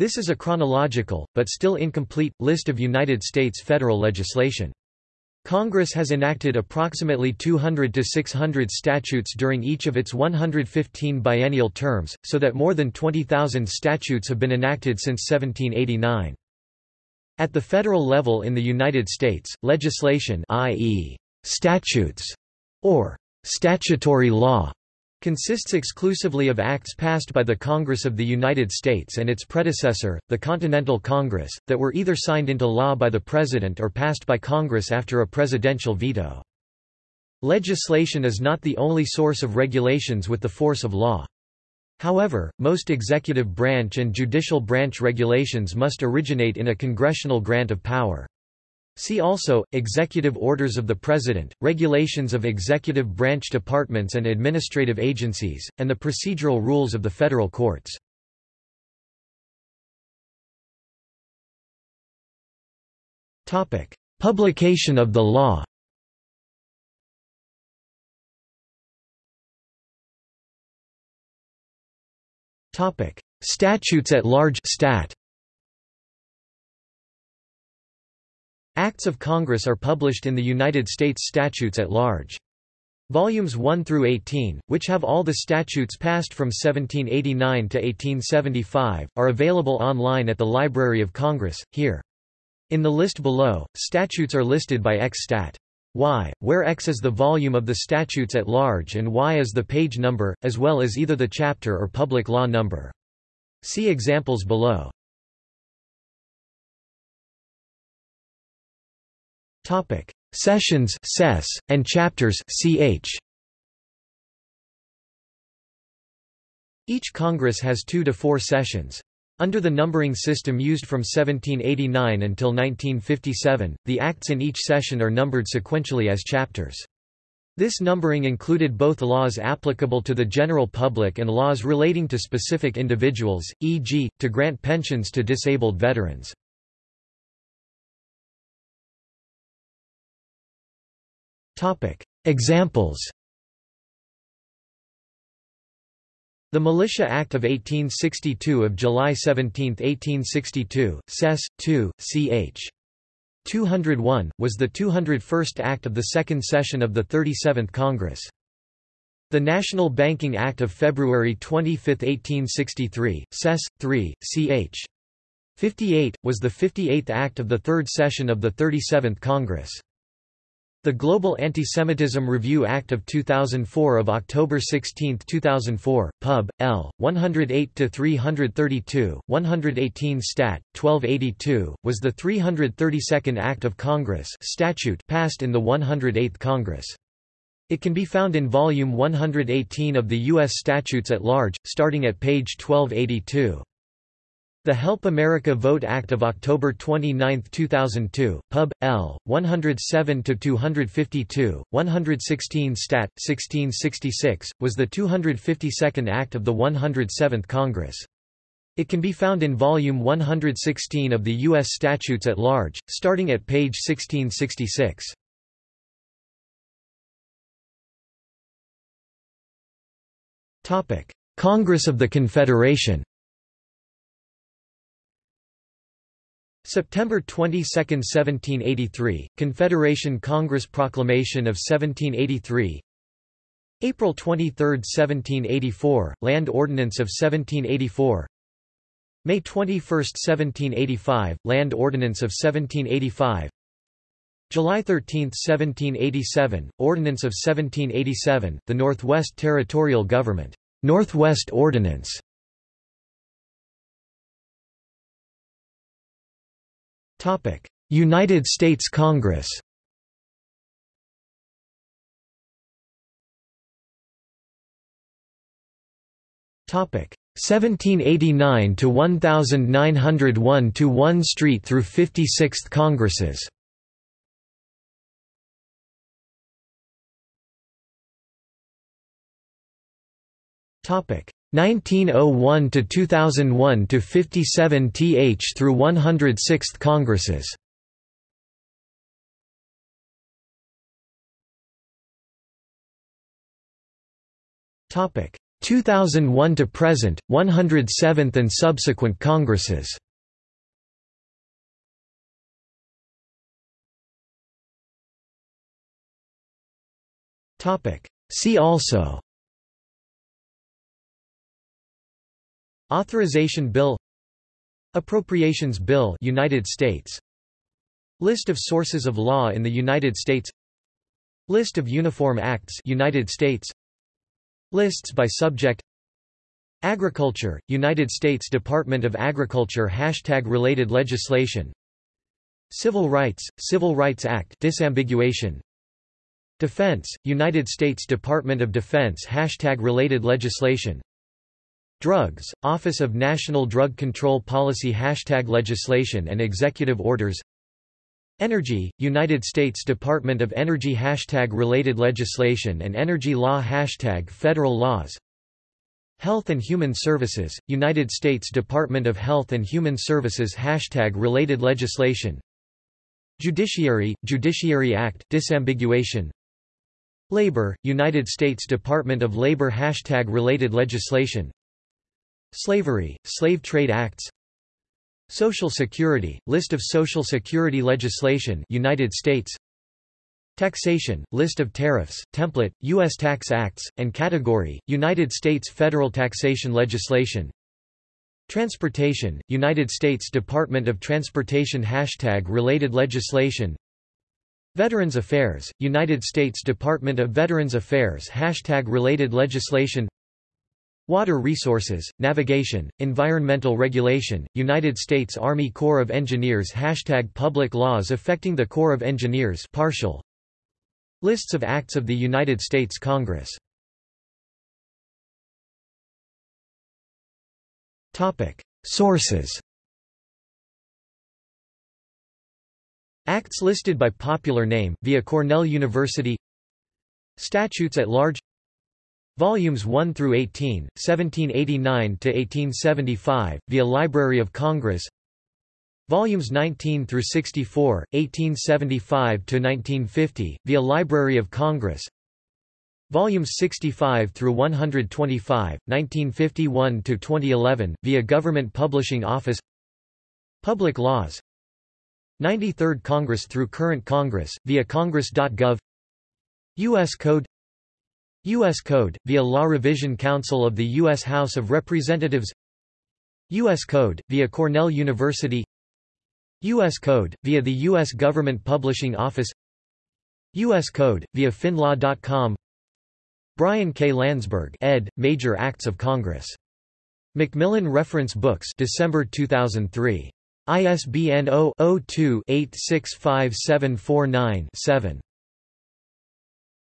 This is a chronological, but still incomplete, list of United States federal legislation. Congress has enacted approximately 200 to 600 statutes during each of its 115 biennial terms, so that more than 20,000 statutes have been enacted since 1789. At the federal level in the United States, legislation i.e., statutes, or statutory law, consists exclusively of acts passed by the Congress of the United States and its predecessor, the Continental Congress, that were either signed into law by the President or passed by Congress after a presidential veto. Legislation is not the only source of regulations with the force of law. However, most executive branch and judicial branch regulations must originate in a congressional grant of power. See also, Executive Orders of the President, Regulations of Executive Branch Departments and Administrative Agencies, and the Procedural Rules of the Federal Courts. Publication of the law Statutes at large stat. Acts of Congress are published in the United States Statutes at Large. Volumes 1 through 18, which have all the statutes passed from 1789 to 1875, are available online at the Library of Congress, here. In the list below, statutes are listed by X stat. Y, where X is the volume of the statutes at large and Y is the page number, as well as either the chapter or public law number. See examples below. Topic: Sessions (SES) and chapters (CH). Each Congress has 2 to 4 sessions. Under the numbering system used from 1789 until 1957, the acts in each session are numbered sequentially as chapters. This numbering included both laws applicable to the general public and laws relating to specific individuals, e.g., to grant pensions to disabled veterans. Examples The Militia Act of 1862 of July 17, 1862, Sess. 2, ch. 201, was the 201st Act of the Second Session of the 37th Congress. The National Banking Act of February 25, 1863, Sess. 3, ch. 58, was the 58th Act of the Third Session of the 37th Congress. The Global Anti-Semitism Review Act of 2004 of October 16, 2004, Pub. L. 108-332, 118 Stat. 1282, was the 332nd Act of Congress statute passed in the 108th Congress. It can be found in Volume 118 of the U.S. Statutes at Large, starting at page 1282. The Help America Vote Act of October 29, 2002, Pub. L. 107-252, 116 Stat. 1666, was the 252nd Act of the 107th Congress. It can be found in Volume 116 of the U.S. Statutes at Large, starting at page 1666. Congress of the Confederation September 22, 1783, Confederation Congress Proclamation of 1783 April 23, 1784, Land Ordinance of 1784 May 21, 1785, Land Ordinance of 1785 July 13, 1787, Ordinance of 1787, the Northwest Territorial Government, Northwest Ordinance United States Congress. Topic. 1789 to 1901 to 1 Street through 56th Congresses. 1901 to 2001 to 57 th through 106th Congresses. Topic. 2001 to present, 107th and subsequent Congresses. Topic. See also Authorization Bill Appropriations Bill United States. List of sources of law in the United States. List of Uniform Acts United States. Lists by subject. Agriculture, United States Department of Agriculture Hashtag related legislation. Civil Rights, Civil Rights Act disambiguation. Defense, United States Department of Defense Hashtag related legislation Drugs, Office of National Drug Control Policy Hashtag legislation and executive orders. Energy, United States Department of Energy Hashtag related legislation and energy law Hashtag federal laws. Health and Human Services, United States Department of Health and Human Services Hashtag related legislation. Judiciary, Judiciary Act disambiguation. Labor, United States Department of Labor Hashtag related legislation Slavery, Slave Trade Acts Social Security, List of Social Security legislation United States Taxation, List of tariffs, template, U.S. Tax Acts, and category, United States federal taxation legislation Transportation, United States Department of Transportation Hashtag related legislation Veterans Affairs, United States Department of Veterans Affairs Hashtag related legislation Water Resources, Navigation, Environmental Regulation, United States Army Corps of Engineers Hashtag Public laws affecting the Corps of Engineers partial. Lists of acts of the United States Congress Sources Acts listed by popular name, via Cornell University Statutes at large Volumes 1 through 18, 1789 to 1875, via Library of Congress. Volumes 19 through 64, 1875 to 1950, via Library of Congress. Volumes 65 through 125, 1951 to 2011, via Government Publishing Office. Public Laws, 93rd Congress through current Congress, via congress.gov U.S. Code U.S. Code, via Law Revision Council of the U.S. House of Representatives U.S. Code, via Cornell University U.S. Code, via the U.S. Government Publishing Office U.S. Code, via findlaw.com Brian K. Landsberg ed., Major Acts of Congress. Macmillan Reference Books December 2003. ISBN 0-02-865749-7.